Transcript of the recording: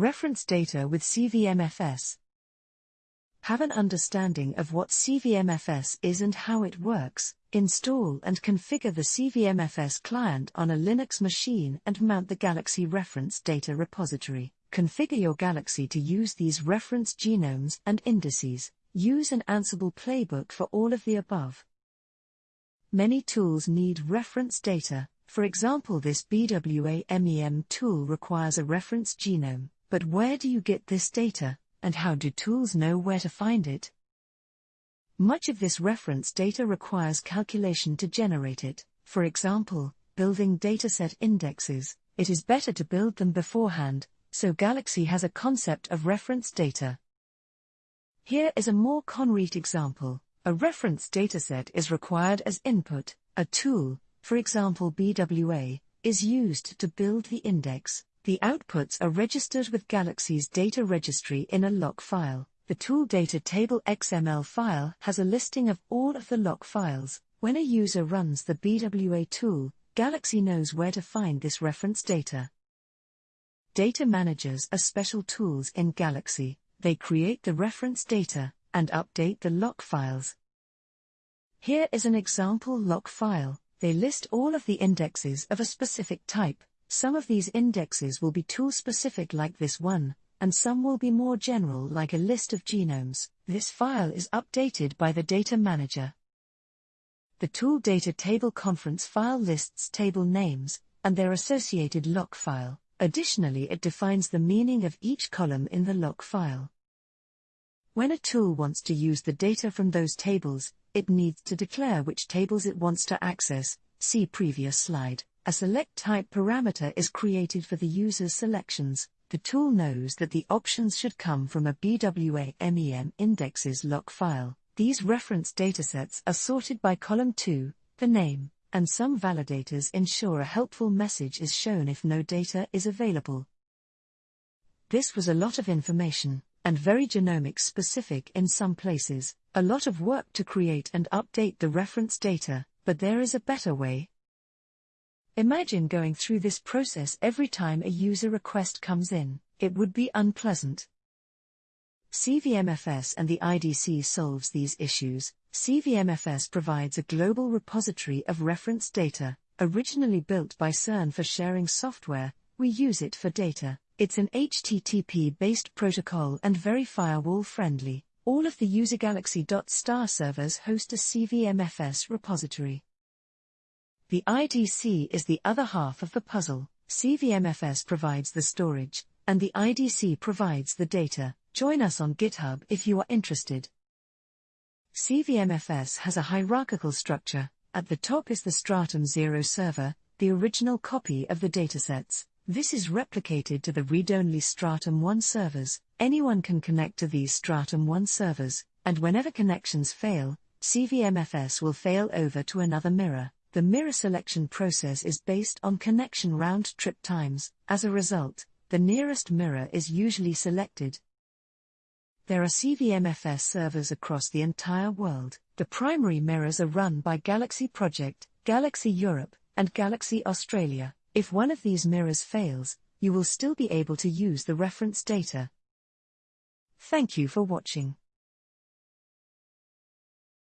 Reference data with CVMFS. Have an understanding of what CVMFS is and how it works. Install and configure the CVMFS client on a Linux machine and mount the Galaxy reference data repository. Configure your Galaxy to use these reference genomes and indices. Use an Ansible playbook for all of the above. Many tools need reference data. For example, this BWA MEM tool requires a reference genome. But where do you get this data, and how do tools know where to find it? Much of this reference data requires calculation to generate it. For example, building dataset indexes, it is better to build them beforehand, so Galaxy has a concept of reference data. Here is a more concrete example. A reference dataset is required as input. A tool, for example BWA, is used to build the index. The outputs are registered with Galaxy's data registry in a lock file. The tool data table XML file has a listing of all of the lock files. When a user runs the BWA tool, Galaxy knows where to find this reference data. Data managers are special tools in Galaxy. They create the reference data and update the lock files. Here is an example lock file. They list all of the indexes of a specific type. Some of these indexes will be tool specific like this one, and some will be more general like a list of genomes. This file is updated by the data manager. The tool data table conference file lists table names and their associated lock file. Additionally, it defines the meaning of each column in the lock file. When a tool wants to use the data from those tables, it needs to declare which tables it wants to access, see previous slide. A select type parameter is created for the user's selections. The tool knows that the options should come from a BWA MEM indexes lock file. These reference datasets are sorted by column 2, the name, and some validators ensure a helpful message is shown if no data is available. This was a lot of information, and very genomics specific in some places, a lot of work to create and update the reference data, but there is a better way, Imagine going through this process every time a user request comes in. It would be unpleasant. CVMFS and the IDC solves these issues. CVMFS provides a global repository of reference data, originally built by CERN for sharing software. We use it for data. It's an HTTP based protocol and very firewall friendly. All of the user usegalaxy.star servers host a CVMFS repository. The IDC is the other half of the puzzle. CVMFS provides the storage, and the IDC provides the data. Join us on GitHub if you are interested. CVMFS has a hierarchical structure. At the top is the Stratum 0 server, the original copy of the datasets. This is replicated to the read-only Stratum 1 servers. Anyone can connect to these Stratum 1 servers, and whenever connections fail, CVMFS will fail over to another mirror. The mirror selection process is based on connection round trip times. As a result, the nearest mirror is usually selected. There are CVMFS servers across the entire world. The primary mirrors are run by Galaxy Project, Galaxy Europe, and Galaxy Australia. If one of these mirrors fails, you will still be able to use the reference data. Thank you for watching.